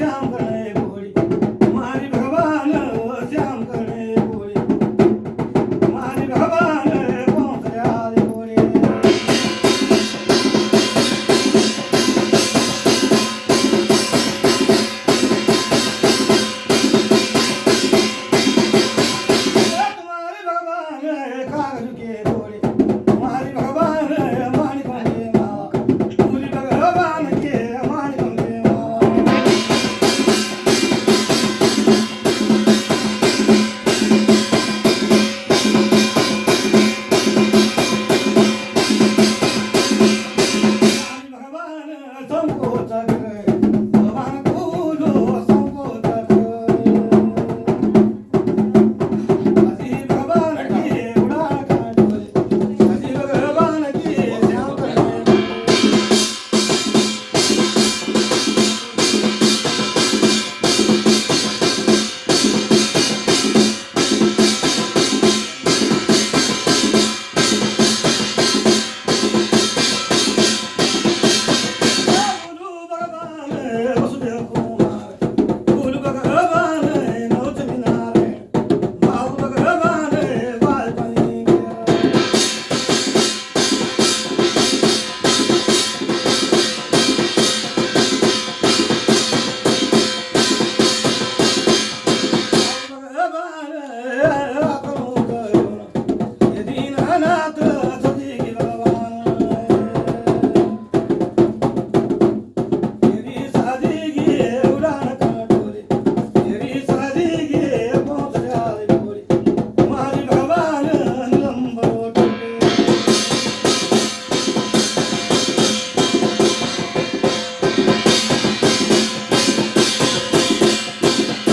jam tanto